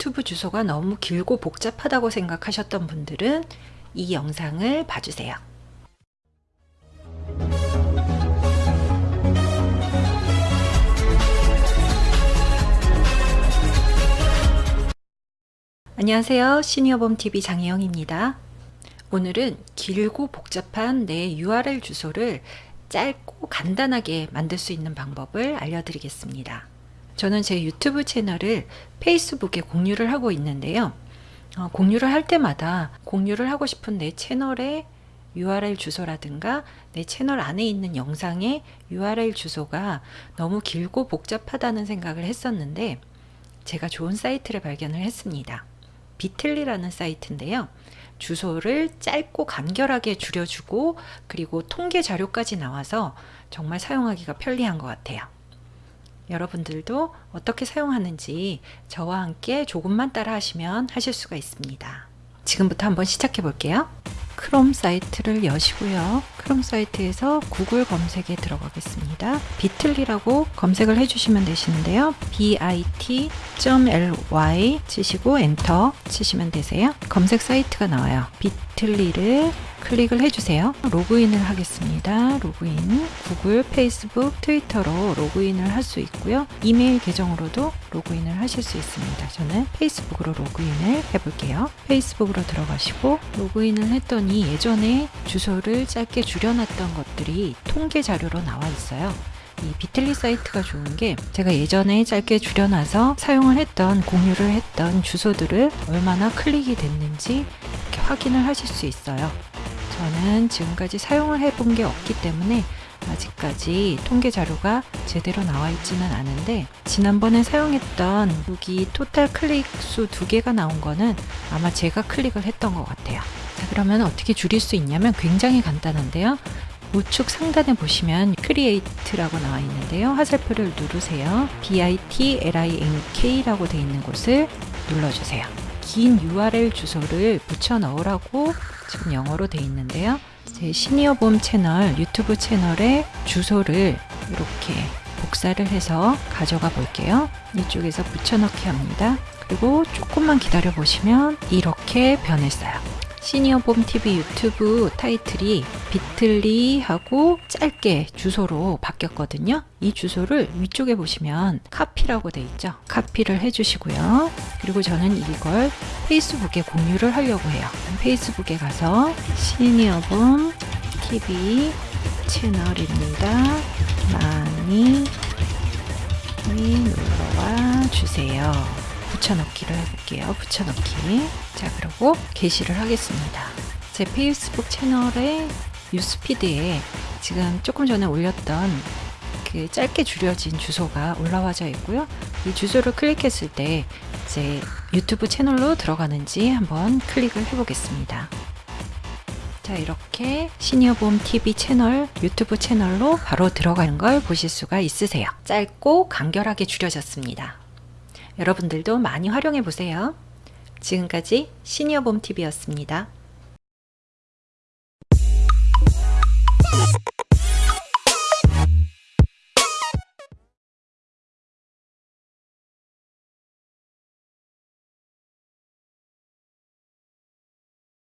유튜브 주소가 너무 길고 복잡하다고 생각하셨던 분들은 이 영상을 봐주세요. 안녕하세요. 시니어봄TV 장혜영입니다. 오늘은 길고 복잡한 내 URL 주소를 짧고 간단하게 만들 수 있는 방법을 알려드리겠습니다. 저는 제 유튜브 채널을 페이스북에 공유를 하고 있는데요. 어, 공유를 할 때마다 공유를 하고 싶은 내 채널의 URL 주소라든가 내 채널 안에 있는 영상의 URL 주소가 너무 길고 복잡하다는 생각을 했었는데 제가 좋은 사이트를 발견을 했습니다. 비틀리라는 사이트인데요. 주소를 짧고 간결하게 줄여주고 그리고 통계 자료까지 나와서 정말 사용하기가 편리한 것 같아요. 여러분들도 어떻게 사용하는지 저와 함께 조금만 따라 하시면 하실 수가 있습니다. 지금부터 한번 시작해 볼게요. 크롬 사이트를 여시고요. 크롬 사이트에서 구글 검색에 들어가겠습니다. 비틀리라고 검색을 해주시면 되시는데요. bit.ly 치시고 엔터 치시면 되세요. 검색 사이트가 나와요. 비틀리를 클릭을 해주세요. 로그인을 하겠습니다. 로그인 구글, 페이스북, 트위터로 로그인을 할 수 있고요. 이메일 계정으로도 로그인을 하실 수 있습니다. 저는 페이스북으로 로그인을 해볼게요. 페이스북으로 들어가시고 로그인을 했더니 예전에 주소를 짧게 줄여놨던 것들이 통계 자료로 나와 있어요. 이 비틀리 사이트가 좋은 게 제가 예전에 짧게 줄여놔서 사용을 했던 공유를 했던 주소들을 얼마나 클릭이 됐는지 이렇게 확인을 하실 수 있어요. 저는 지금까지 사용을 해본 게 없기 때문에 아직까지 통계 자료가 제대로 나와 있지는 않은데 지난번에 사용했던 여기 토탈 클릭 수 두 개가 나온 거는 아마 제가 클릭을 했던 것 같아요. 자 그러면 어떻게 줄일 수 있냐면 굉장히 간단한데요. 우측 상단에 보시면 Create라고 나와 있는데요. 화살표를 누르세요. BITLINK라고 되어 있는 곳을 눌러주세요 긴 URL 주소를 붙여 넣으라고 지금 영어로 되어 있는데요. 제 시니어봄 채널 유튜브 채널의 주소를 이렇게 복사를 해서 가져가 볼게요. 이쪽에서 붙여넣기 합니다. 그리고 조금만 기다려 보시면 이렇게 변했어요. 시니어봄 TV 유튜브 타이틀이 비틀리 하고 짧게 주소로 바뀌었거든요. 이 주소를 위쪽에 보시면 카피라고 돼 있죠. 카피를 해주시고요. 그리고 저는 이걸 페이스북에 공유를 하려고 해요. 페이스북에 가서 시니어봄 TV 채널입니다. 많이 놀러와 주세요. 붙여넣기를 해볼게요. 붙여넣기. 자, 그리고 게시를 하겠습니다. 제 페이스북 채널의 뉴스피드에 지금 조금 전에 올렸던 그 짧게 줄여진 주소가 올라와져 있고요. 이 주소를 클릭했을 때제 유튜브 채널로 들어가는지 한번 클릭을 해보겠습니다. 자 이렇게 시니어봄 TV 채널 유튜브 채널로 바로 들어가는 걸 보실 수가 있으세요. 짧고 간결하게 줄여졌습니다. 여러분들도 많이 활용해 보세요. 지금까지 시니어봄TV였습니다.